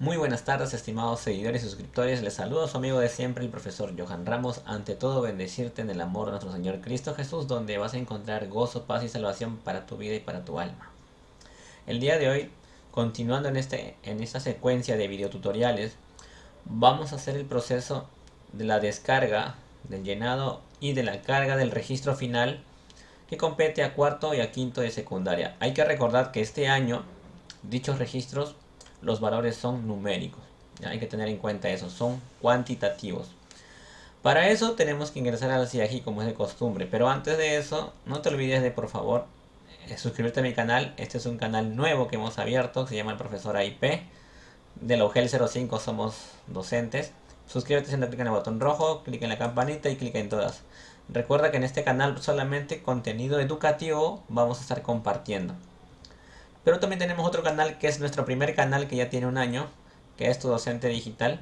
Muy buenas tardes, estimados seguidores y suscriptores. Les saludo a su amigo de siempre, el profesor Johan Ramos. Ante todo, bendecirte en el amor de nuestro Señor Cristo Jesús, donde vas a encontrar gozo, paz y salvación para tu vida y para tu alma. El día de hoy, continuando en, este, en esta secuencia de videotutoriales, vamos a hacer el proceso de la descarga, del llenado y de la carga del registro final que compete a cuarto y a quinto de secundaria. Hay que recordar que este año dichos registros los valores son numéricos. Hay que tener en cuenta eso, son cuantitativos. Para eso tenemos que ingresar al CIAGI como es de costumbre. Pero antes de eso, no te olvides de por favor eh, suscribirte a mi canal. Este es un canal nuevo que hemos abierto, se llama el profesor AIP. De la UGEL 05 somos docentes. Suscríbete haciendo clic en el botón rojo, clic en la campanita y clic en todas. Recuerda que en este canal solamente contenido educativo vamos a estar compartiendo. Pero también tenemos otro canal que es nuestro primer canal que ya tiene un año, que es Tu Docente Digital.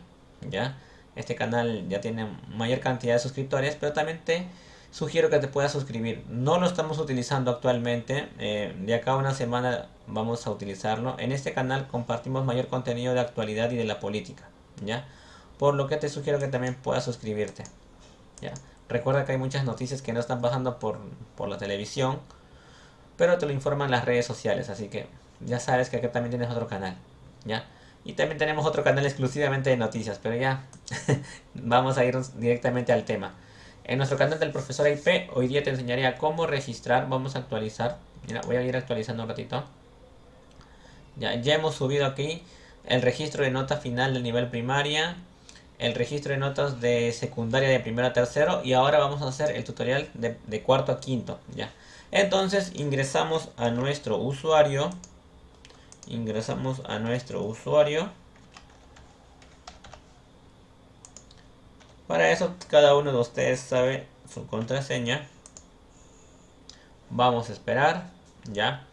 ¿ya? Este canal ya tiene mayor cantidad de suscriptores, pero también te sugiero que te puedas suscribir. No lo estamos utilizando actualmente, eh, de acá a una semana vamos a utilizarlo. En este canal compartimos mayor contenido de actualidad y de la política, ¿ya? Por lo que te sugiero que también puedas suscribirte, ¿ya? Recuerda que hay muchas noticias que no están pasando por, por la televisión, pero te lo informan las redes sociales, así que ya sabes que acá también tienes otro canal, ¿ya? Y también tenemos otro canal exclusivamente de noticias, pero ya vamos a ir directamente al tema. En nuestro canal del profesor IP, hoy día te enseñaré a cómo registrar, vamos a actualizar, mira, voy a ir actualizando un ratito. Ya, ya hemos subido aquí el registro de nota final del nivel primaria, el registro de notas de secundaria de primero a tercero y ahora vamos a hacer el tutorial de, de cuarto a quinto, ya. Entonces ingresamos a nuestro usuario. Ingresamos a nuestro usuario. Para eso cada uno de ustedes sabe su contraseña. Vamos a esperar. Ya.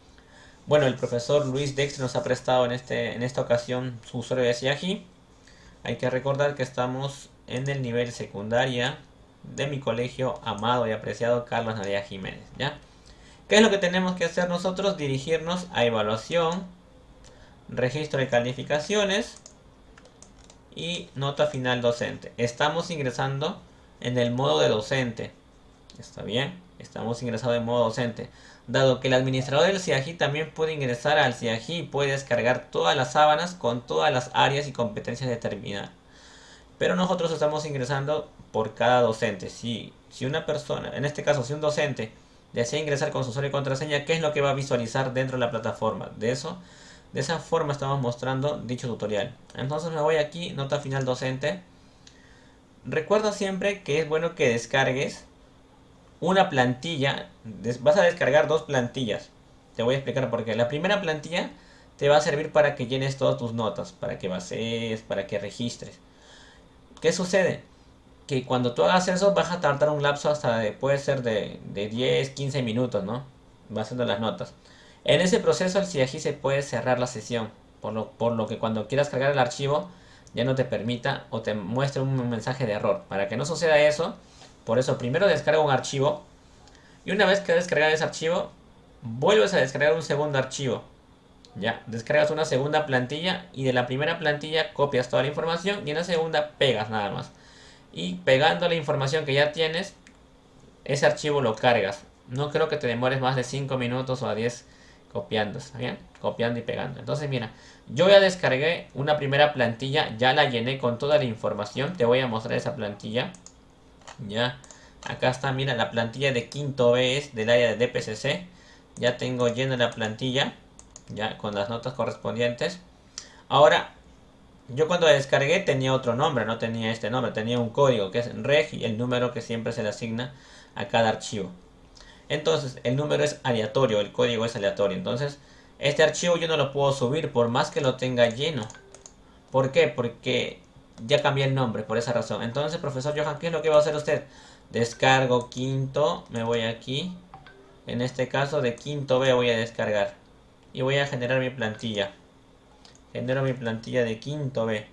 Bueno, el profesor Luis Dex nos ha prestado en, este, en esta ocasión su usuario de Siagi. Hay que recordar que estamos en el nivel secundaria de mi colegio amado y apreciado Carlos Nadia Jiménez. ¿Ya? ¿Qué es lo que tenemos que hacer nosotros? Dirigirnos a evaluación, registro de calificaciones y nota final docente. Estamos ingresando en el modo de docente. ¿Está bien? Estamos ingresando en modo docente. Dado que el administrador del CIAGI también puede ingresar al CIAGI y puede descargar todas las sábanas con todas las áreas y competencias determinadas. Pero nosotros estamos ingresando por cada docente. Si, si una persona, en este caso si un docente desea ingresar con su usuario y contraseña, ¿qué es lo que va a visualizar dentro de la plataforma? De eso, de esa forma estamos mostrando dicho tutorial. Entonces me voy aquí, nota final docente. Recuerda siempre que es bueno que descargues una plantilla. Vas a descargar dos plantillas. Te voy a explicar por qué. La primera plantilla te va a servir para que llenes todas tus notas, para que bases, para que registres. ¿Qué sucede? que cuando tú hagas eso vas a tardar un lapso hasta de, puede ser de, 10, 15 minutos, ¿no? Va haciendo las notas. En ese proceso el CIAGI se puede cerrar la sesión, por lo, por lo que cuando quieras cargar el archivo ya no te permita o te muestre un mensaje de error. Para que no suceda eso, por eso primero descarga un archivo y una vez que descargas ese archivo, vuelves a descargar un segundo archivo. Ya, descargas una segunda plantilla y de la primera plantilla copias toda la información y en la segunda pegas nada más y pegando la información que ya tienes, ese archivo lo cargas. No creo que te demores más de 5 minutos o a 10 copiando, ¿está bien? Copiando y pegando. Entonces, mira, yo ya descargué una primera plantilla, ya la llené con toda la información. Te voy a mostrar esa plantilla. Ya, acá está, mira, la plantilla de quinto B es del área de DPCC. Ya tengo llena la plantilla, ya con las notas correspondientes. Ahora, yo cuando la descargué tenía otro nombre, no tenía este nombre, tenía un código que es reg el número que siempre se le asigna a cada archivo. Entonces, el número es aleatorio, el código es aleatorio. Entonces, este archivo yo no lo puedo subir por más que lo tenga lleno. ¿Por qué? Porque ya cambié el nombre, por esa razón. Entonces, profesor Johan, ¿qué es lo que va a hacer usted? Descargo quinto, me voy aquí. En este caso, de quinto B voy a descargar. Y voy a generar mi plantilla genero mi plantilla de quinto B.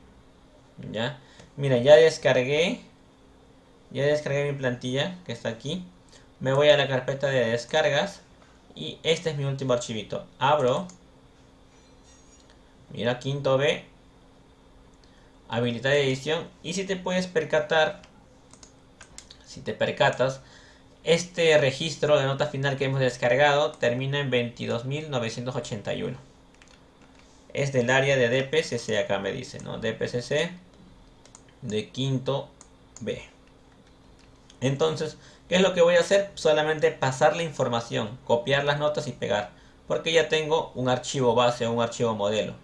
¿Ya? Mira, ya descargué. Ya descargué mi plantilla que está aquí. Me voy a la carpeta de descargas. Y este es mi último archivito. Abro. Mira, quinto B. habilitar edición y si te puedes percatar, si te percatas, este registro de nota final que hemos descargado termina en 22.981. Es del área de DPCC, acá me dice, ¿no? DPCC de quinto B. Entonces, ¿qué es lo que voy a hacer? Solamente pasar la información, copiar las notas y pegar. Porque ya tengo un archivo base un archivo modelo.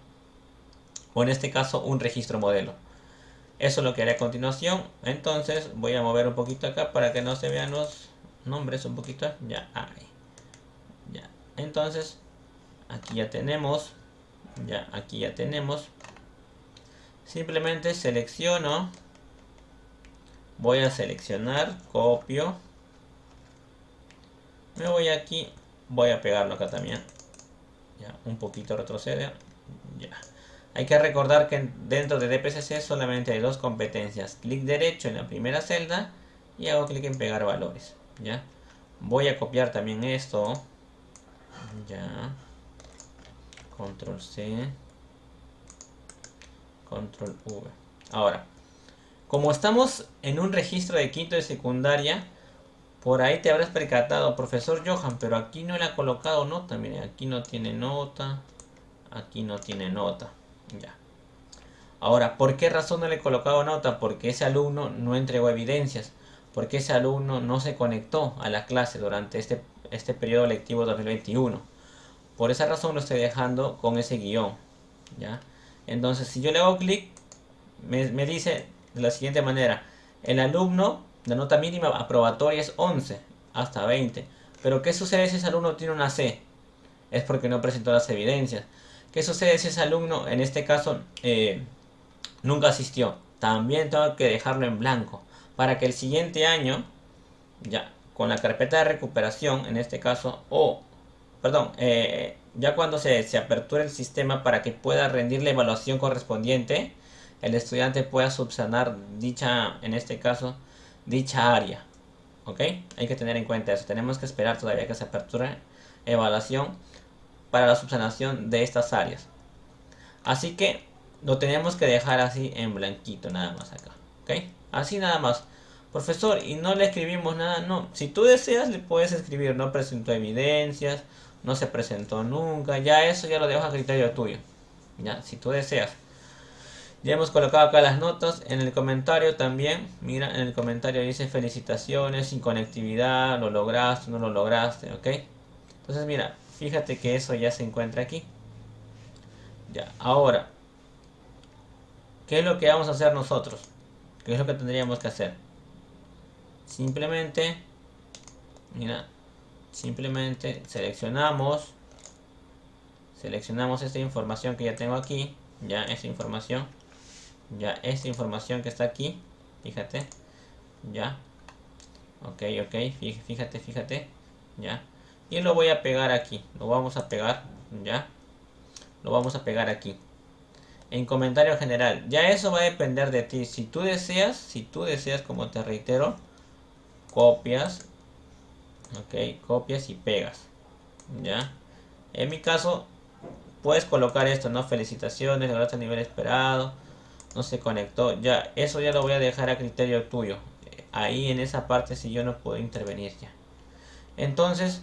O en este caso, un registro modelo. Eso es lo que haré a continuación. Entonces, voy a mover un poquito acá para que no se vean los nombres un poquito. Ya, ahí. Ya. Entonces, aquí ya tenemos. Ya, aquí ya tenemos. Simplemente selecciono. Voy a seleccionar, copio. Me voy aquí. Voy a pegarlo acá también. Ya, un poquito retrocede. Ya. Hay que recordar que dentro de DPCC solamente hay dos competencias. Clic derecho en la primera celda y hago clic en pegar valores. ¿ya? Voy a copiar también esto. Ya. Control C. Control V. Ahora, como estamos en un registro de quinto de secundaria, por ahí te habrás percatado, profesor Johan, pero aquí no le ha colocado nota. Miren, aquí no tiene nota. Aquí no tiene nota. Ya. Ahora, ¿por qué razón no le he colocado nota? Porque ese alumno no entregó evidencias porque ese alumno no se conectó a la clase durante este, este periodo lectivo 2021. Por esa razón lo estoy dejando con ese guion. ¿ya? Entonces, si yo le hago clic, me, me, dice de la siguiente manera. El alumno, la nota mínima aprobatoria es 11 hasta 20. Pero ¿qué sucede si ese alumno tiene una C? Es porque no presentó las evidencias. ¿Qué sucede si ese alumno, en este caso, eh, nunca asistió? También tengo que dejarlo en blanco para que el siguiente año, ya con la carpeta de recuperación, en este caso, o, perdón, eh, ya cuando se, se aperture el sistema para que pueda rendir la evaluación correspondiente, el estudiante pueda subsanar dicha, en este caso, dicha área. ¿Ok? Hay que tener en cuenta eso. Tenemos que esperar todavía que se aperture evaluación para la subsanación de estas áreas. Así que lo tenemos que dejar así en blanquito nada más acá. ¿Ok? Así nada más. Profesor, y no le escribimos nada, no. Si tú deseas, le puedes escribir, no presentó evidencias, no se presentó nunca, ya eso ya lo dejo a criterio tuyo. Ya, si tú deseas. Ya hemos colocado acá las notas. En el comentario también, mira, en el comentario dice felicitaciones, sin conectividad, lo lograste, no lo lograste, ¿ok? Entonces mira, fíjate que eso ya se encuentra aquí. Ya, ahora, ¿qué es lo que vamos a hacer nosotros? ¿Qué es lo que tendríamos que hacer? Simplemente, mira, simplemente seleccionamos, seleccionamos esta información que ya tengo aquí, ya esta información, ya esta información que está aquí, fíjate, ya, ok, ok, fíjate, fíjate, ya, y lo voy a pegar aquí, lo vamos a pegar, ya, lo vamos a pegar aquí en comentario general. Ya eso va a depender de ti. Si tú deseas, si tú deseas, como te reitero, copias, ok, copias y pegas, ya. En mi caso, puedes colocar esto, ¿no? Felicitaciones, lograste el nivel esperado, no se conectó, ya, eso ya lo voy a dejar a criterio tuyo. Ahí en esa parte si yo no puedo intervenir ya. Entonces,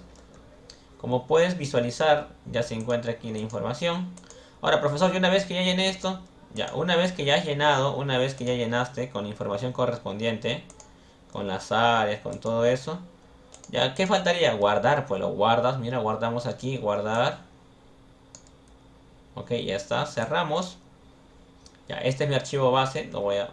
como puedes visualizar, ya se encuentra aquí la información. Ahora, profesor, y una vez que ya llené esto, ya, una vez que ya has llenado, una vez que ya llenaste con la información correspondiente, con las áreas, con todo eso, ya, ¿qué faltaría? Guardar, pues lo guardas, mira, guardamos aquí, guardar. Ok, ya está, cerramos. Este es mi archivo base, lo voy a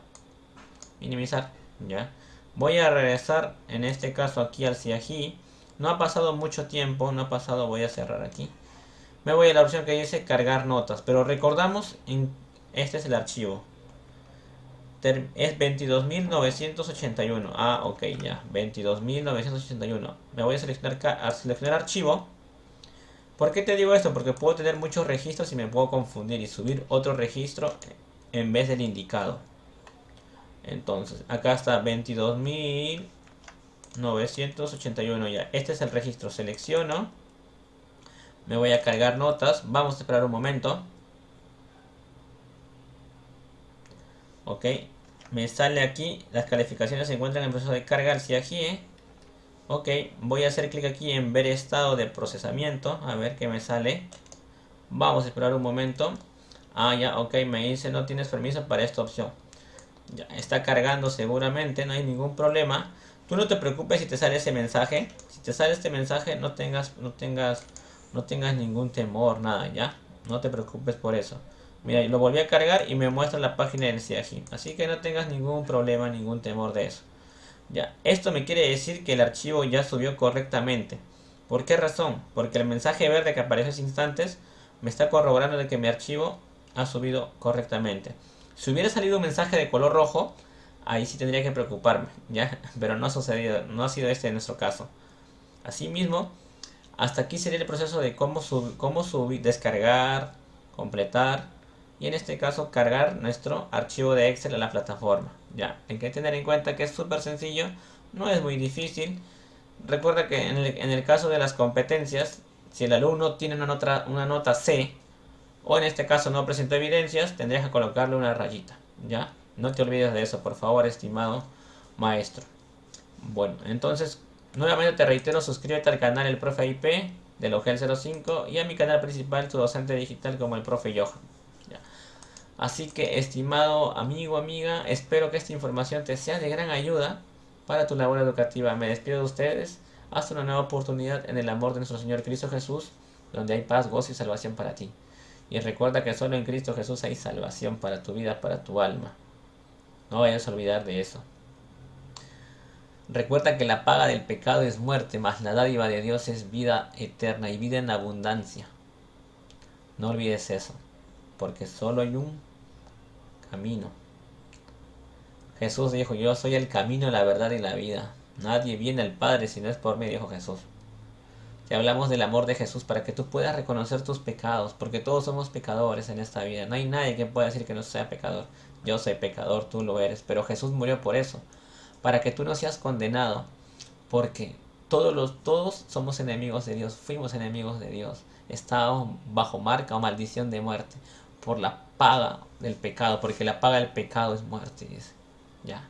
minimizar, ya. Voy a regresar, en este caso aquí al CIAGI. No ha pasado mucho tiempo, no ha pasado, voy a cerrar aquí me voy a la opción que dice cargar notas. Pero recordamos, en, este es el archivo. es 22.981. Ah, ok, ya. 22.981. Me voy a seleccionar, a seleccionar archivo. ¿Por qué te digo esto? Porque puedo tener muchos registros y me puedo confundir y subir otro registro en vez del indicado. Entonces, acá está 22.981 ya. Este es el registro. Selecciono me voy a cargar notas. Vamos a esperar un momento. Ok, me sale aquí, las calificaciones se encuentran en proceso de carga si aquí, ¿eh? Ok, voy a hacer clic aquí en ver estado de procesamiento, a ver qué me sale. Vamos a esperar un momento. Ah, ya, ok, me dice no tienes permiso para esta opción. Ya, está cargando seguramente, no hay ningún problema. Tú no te preocupes si te sale ese mensaje. Si te sale este mensaje, no tengas, no tengas, no tengas ningún temor, nada, ya. No te preocupes por eso. Mira, lo volví a cargar y me muestra la página del CIAGI. Así que no tengas ningún problema, ningún temor de eso. Ya, esto me quiere decir que el archivo ya subió correctamente. ¿Por qué razón? Porque el mensaje verde que aparece hace instantes me está corroborando de que mi archivo ha subido correctamente. Si hubiera salido un mensaje de color rojo, ahí sí tendría que preocuparme, ¿ya? Pero no ha sucedido, no ha sido este nuestro caso. Asimismo, hasta aquí sería el proceso de cómo, cómo subir, descargar, completar y en este caso cargar nuestro archivo de Excel a la plataforma. Ya, hay que tener en cuenta que es súper sencillo, no es muy difícil. Recuerda que en el, caso de las competencias, si el alumno tiene una nota, una nota C, o en este caso no presentó evidencias, tendrías que colocarle una rayita. ¿Ya? No te olvides de eso, por favor, estimado maestro. Bueno, entonces, nuevamente te reitero, suscríbete al canal El Profe IP del OGEL 05 y a mi canal principal, tu docente digital como el Profe Johan. Así que, estimado amigo, amiga, espero que esta información te sea de gran ayuda para tu labor educativa. Me despido de ustedes. Hasta una nueva oportunidad en el amor de nuestro Señor Cristo Jesús, donde hay paz, gozo y salvación para ti. Y recuerda que solo en Cristo Jesús hay salvación para tu vida, para tu alma. No vayas a olvidar de eso. Recuerda que la paga del pecado es muerte, mas la dádiva de Dios es vida eterna y vida en abundancia. No olvides eso, porque solo hay un camino. Jesús dijo, yo soy el camino, la verdad y la vida. Nadie viene al Padre si no es por mí, dijo Jesús. Te hablamos del amor de Jesús para que tú puedas reconocer tus pecados, porque todos somos pecadores en esta vida. No hay nadie que pueda decir que no sea pecador. Yo soy pecador, tú lo eres, pero Jesús murió por eso, para que tú no seas condenado, porque todos los todos somos enemigos de Dios, fuimos enemigos de Dios, estábamos bajo marca o maldición de muerte por la paga del pecado, porque la paga del pecado es muerte, Ya.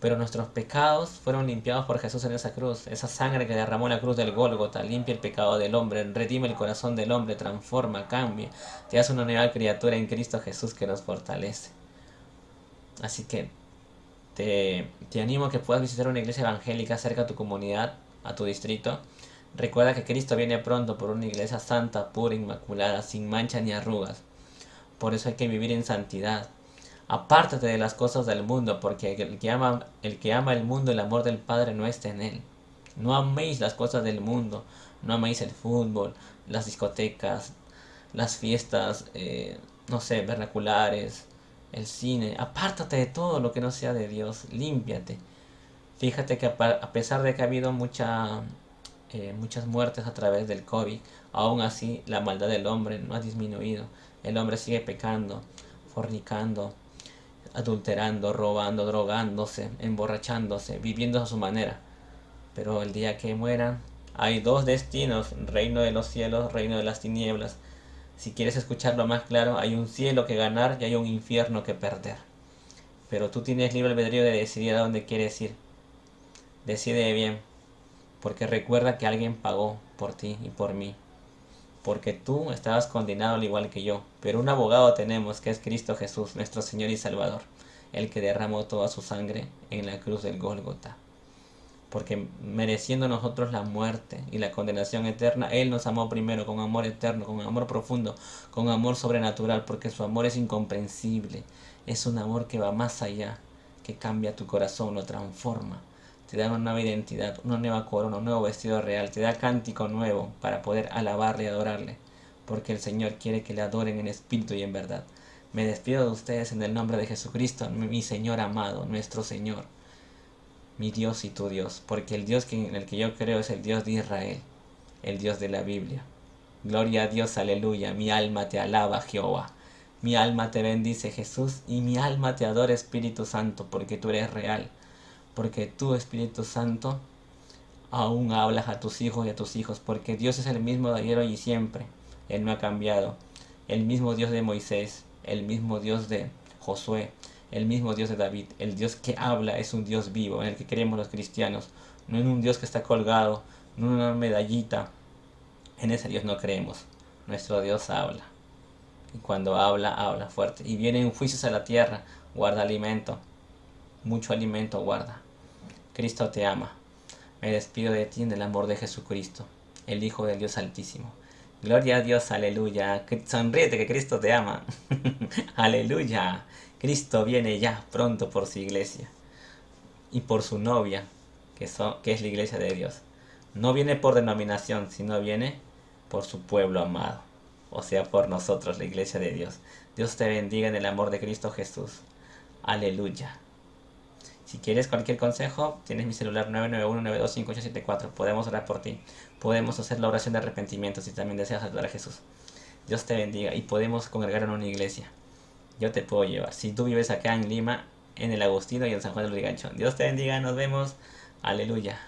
Pero nuestros pecados fueron limpiados por Jesús en esa cruz. Esa sangre que derramó la cruz del Gólgota limpia el pecado del hombre, redime el corazón del hombre, transforma, cambia, te hace una nueva criatura en Cristo Jesús que nos fortalece. Así que te, animo a que puedas visitar una iglesia evangélica cerca a tu comunidad, a tu distrito. Recuerda que Cristo viene pronto por una iglesia santa, pura, inmaculada, sin mancha ni arrugas. Por eso hay que vivir en santidad. Apártate de las cosas del mundo, porque el que, ama, el que ama el mundo, el amor del Padre no está en él. No améis las cosas del mundo, no améis el fútbol, las discotecas, las fiestas, eh, no sé, vernaculares, el cine. Apártate de todo lo que no sea de Dios, límpiate. Fíjate que a pesar de que ha habido mucha, eh, muchas muertes a través del COVID, aún así la maldad del hombre no ha disminuido. El hombre sigue pecando, fornicando, adulterando, robando, drogándose, emborrachándose, viviendo a su manera. Pero el día que mueran, hay dos destinos, reino de los cielos, reino de las tinieblas. Si quieres escucharlo más claro, hay un cielo que ganar y hay un infierno que perder. Pero tú tienes libre albedrío de decidir a dónde quieres ir. Decide bien, porque recuerda que alguien pagó por ti y por mí porque tú estabas condenado al igual que yo. Pero un abogado tenemos que es Cristo Jesús, nuestro Señor y Salvador, el que derramó toda su sangre en la cruz del Gólgota. Porque mereciendo nosotros la muerte y la condenación eterna, Él nos amó primero con amor eterno, con amor profundo, con amor sobrenatural, porque su amor es incomprensible. Es un amor que va más allá, que cambia tu corazón, lo transforma te da una nueva identidad, una nueva corona, un nuevo vestido real, te da cántico nuevo para poder alabarle y adorarle, porque el Señor quiere que le adoren en espíritu y en verdad. Me despido de ustedes en el nombre de Jesucristo, mi Señor amado, nuestro Señor, mi Dios y tu Dios, porque el Dios en el que yo creo es el Dios de Israel, el Dios de la Biblia. Gloria a Dios, aleluya, mi alma te alaba, Jehová. Mi alma te bendice, Jesús, y mi alma te adora, Espíritu Santo, porque tú eres real porque tú, Espíritu Santo, aún hablas a tus hijos y a tus hijos, porque Dios es el mismo de ayer, hoy y siempre. Él no ha cambiado. El mismo Dios de Moisés, el mismo Dios de Josué, el mismo Dios de David, el Dios que habla, es un Dios vivo, en el que creemos los cristianos, no en un Dios que está colgado, no en una medallita. En ese Dios no creemos. Nuestro Dios habla. Y cuando habla, habla fuerte. Y vienen juicios a la tierra, guarda alimento. Mucho alimento guarda. Cristo te ama. Me despido de ti en el amor de Jesucristo, el Hijo del Dios Altísimo. Gloria a Dios, aleluya. Sonríete que Cristo te ama. aleluya. Cristo viene ya pronto por su iglesia y por su novia, que, son, que es la iglesia de Dios. No viene por denominación, sino viene por su pueblo amado, o sea, por nosotros, la iglesia de Dios. Dios te bendiga en el amor de Cristo Jesús. Aleluya. Si quieres cualquier consejo, tienes mi celular 991-925-874. Podemos orar por ti. Podemos hacer la oración de arrepentimiento si también deseas ayudar a Jesús. Dios te bendiga y podemos congregar en una iglesia. Yo te puedo llevar. Si tú vives acá en Lima, en el Agustino y en San Juan del Rigancho. Dios te bendiga, nos vemos. Aleluya.